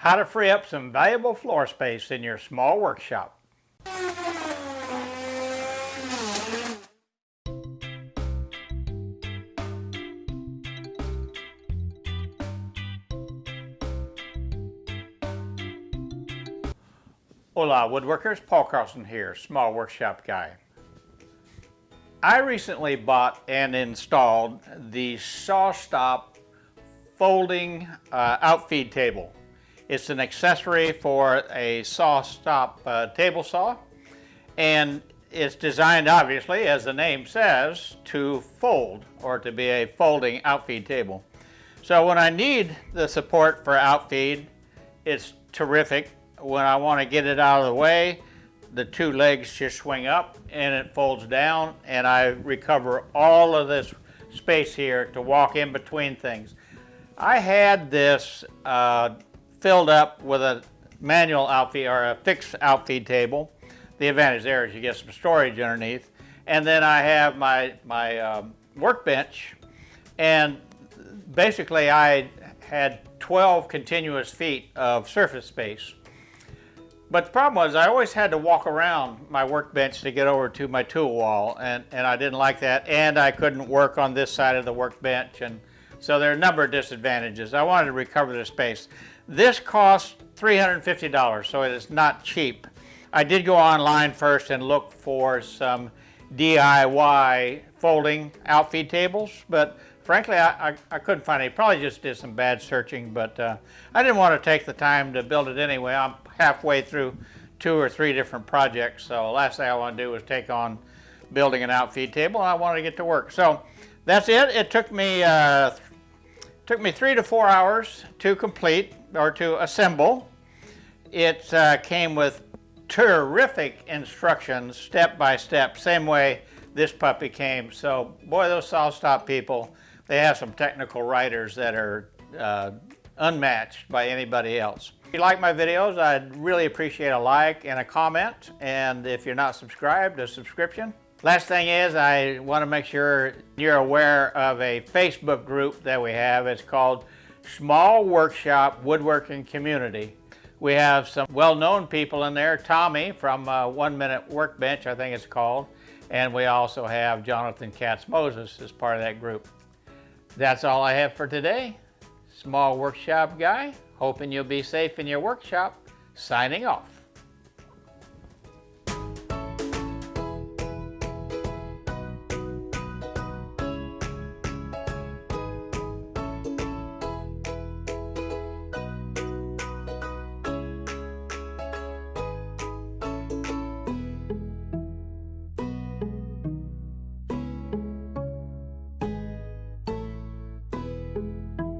How to free up some valuable floor space in your small workshop. Hola woodworkers, Paul Carlson here, small workshop guy. I recently bought and installed the SawStop folding uh, outfeed table. It's an accessory for a SawStop uh, table saw and it's designed obviously as the name says to fold or to be a folding outfeed table. So when I need the support for outfeed it's terrific when I want to get it out of the way, the two legs just swing up and it folds down and I recover all of this space here to walk in between things. I had this uh, filled up with a manual outfeed or a fixed outfeed table. The advantage there is you get some storage underneath. And then I have my, my um, workbench and basically I had 12 continuous feet of surface space. But the problem was I always had to walk around my workbench to get over to my tool wall and, and I didn't like that and I couldn't work on this side of the workbench and so there are a number of disadvantages. I wanted to recover the space. This cost $350 so it is not cheap. I did go online first and look for some DIY folding outfeed tables but frankly I, I, I couldn't find any. Probably just did some bad searching but uh, I didn't want to take the time to build it anyway. I'm halfway through two or three different projects. So the last thing I want to do is take on building an outfeed table and I wanted to get to work. So that's it. It took me uh, took me three to four hours to complete or to assemble. It uh, came with terrific instructions step by step, same way this puppy came. So boy, those SawStop people, they have some technical writers that are uh, unmatched by anybody else. If you like my videos, I'd really appreciate a like and a comment. And if you're not subscribed, a subscription. Last thing is I want to make sure you're aware of a Facebook group that we have. It's called Small Workshop Woodworking Community. We have some well-known people in there. Tommy from uh, One Minute Workbench, I think it's called. And we also have Jonathan Katz Moses as part of that group. That's all I have for today. Small Workshop Guy. Hoping you'll be safe in your workshop. Signing off.